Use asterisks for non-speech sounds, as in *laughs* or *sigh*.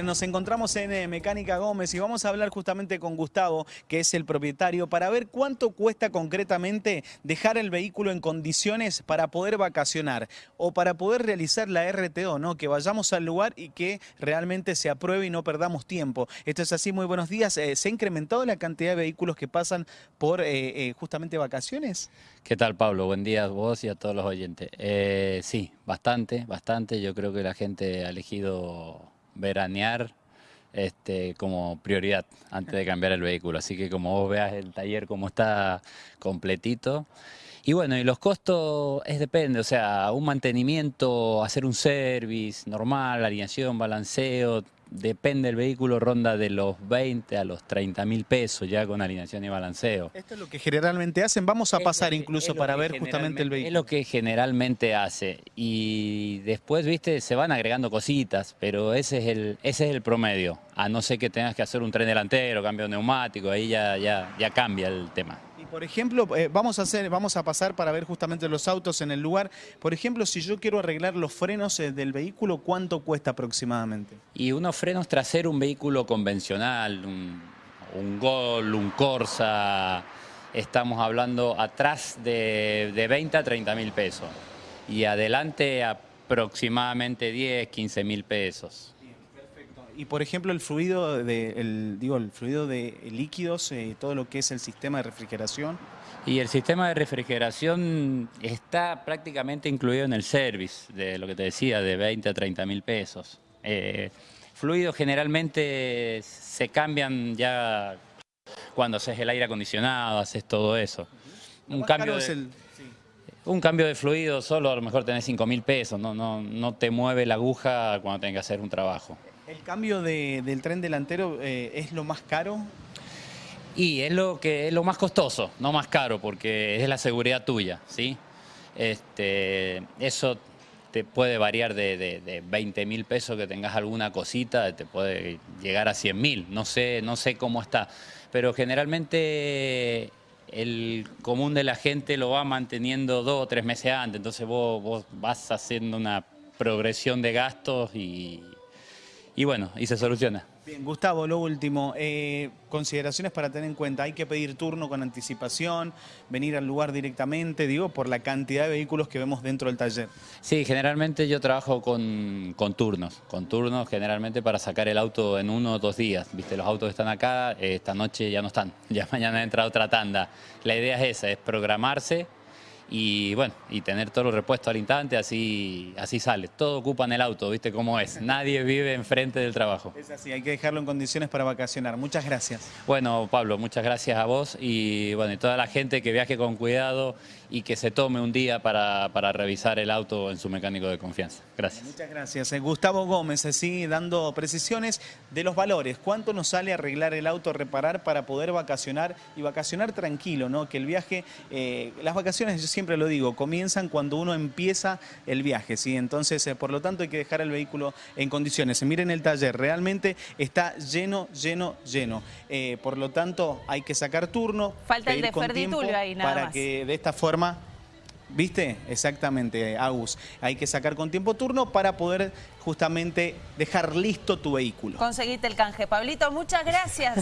Nos encontramos en eh, Mecánica Gómez y vamos a hablar justamente con Gustavo, que es el propietario, para ver cuánto cuesta concretamente dejar el vehículo en condiciones para poder vacacionar o para poder realizar la RTO, ¿no? Que vayamos al lugar y que realmente se apruebe y no perdamos tiempo. Esto es así, muy buenos días. Eh, ¿Se ha incrementado la cantidad de vehículos que pasan por eh, justamente vacaciones? ¿Qué tal, Pablo? Buen día a vos y a todos los oyentes. sí, bastante, bastante. Yo creo que la gente ha elegido veranear este, como prioridad antes de cambiar el vehículo. Así que como vos veas el taller como está completito. Y bueno, y los costos es depende, o sea, un mantenimiento, hacer un service normal, alineación, balanceo, depende del vehículo, ronda de los 20 a los 30 mil pesos ya con alineación y balanceo. Esto es lo que generalmente hacen, vamos a pasar incluso para ver justamente el vehículo. Es lo que generalmente hace y después, viste, se van agregando cositas, pero ese es el, ese es el promedio, a no ser que tengas que hacer un tren delantero, cambio neumático, ahí ya, ya, ya cambia el tema. Por ejemplo, eh, vamos, a hacer, vamos a pasar para ver justamente los autos en el lugar. Por ejemplo, si yo quiero arreglar los frenos eh, del vehículo, ¿cuánto cuesta aproximadamente? Y unos frenos traseros, un vehículo convencional, un, un Gol, un Corsa, estamos hablando atrás de, de 20 a 30 mil pesos. Y adelante aproximadamente 10, 15 mil pesos. Y por ejemplo el fluido de, digo, el fluido de líquidos, eh, todo lo que es el sistema de refrigeración. Y el sistema de refrigeración está prácticamente incluido en el service, de lo que te decía, de 20 a 30 mil pesos. Eh, fluidos generalmente se cambian ya cuando haces el aire acondicionado, haces todo eso. Un cambio, de, un cambio de fluido solo a lo mejor tenés 5 mil pesos, no, no, no te mueve la aguja cuando tengas que hacer un trabajo. ¿El cambio del tren delantero eh, es lo más caro? Y es lo, que, es lo más costoso, no más caro, porque es la seguridad tuya, ¿sí? Este, eso te puede variar de, 20 mil pesos que tengas alguna cosita, te puede llegar a 100 mil, no sé, no sé cómo está, pero generalmente el común de la gente lo va manteniendo dos o tres meses antes, entonces vos, vos vas haciendo una progresión de gastos y, y bueno, y se soluciona. Bien, Gustavo, lo último, eh, consideraciones para tener en cuenta, hay que pedir turno con anticipación, venir al lugar directamente, digo, por la cantidad de vehículos que vemos dentro del taller. Sí, generalmente yo trabajo con, turnos, con turnos generalmente para sacar el auto en uno o dos días, viste, los autos están acá, eh, esta noche ya no están, *laughs* ya mañana entra otra tanda. La idea es esa, es programarse, y bueno, y tener todos los repuestos al instante, así, así sale. Todo ocupa en el auto, ¿viste cómo es? *laughs* Nadie vive enfrente del trabajo. Es así, hay que dejarlo en condiciones para vacacionar. Muchas gracias. Bueno, Pablo, muchas gracias a vos y bueno, y toda la gente que viaje con cuidado y que se tome un día para, revisar el auto en su mecánico de confianza. Gracias. Muchas gracias. Eh, Gustavo Gómez, así dando precisiones de los valores. ¿Cuánto nos sale arreglar el auto, reparar para poder vacacionar y vacacionar tranquilo, ¿no? Que el viaje, eh, las vacaciones, yo siempre lo digo, comienzan cuando uno empieza el viaje, ¿sí? Entonces, eh, por lo tanto, hay que dejar el vehículo en condiciones. Miren el taller, realmente está lleno, lleno, lleno. por lo tanto, hay que sacar turno. Falta el de Ferditulio ahí, nada Para que de esta forma ¿Viste? Exactamente, Agus. Hay que sacar con tiempo turno para poder justamente dejar listo tu vehículo. Conseguiste el canje. Pablito, muchas gracias.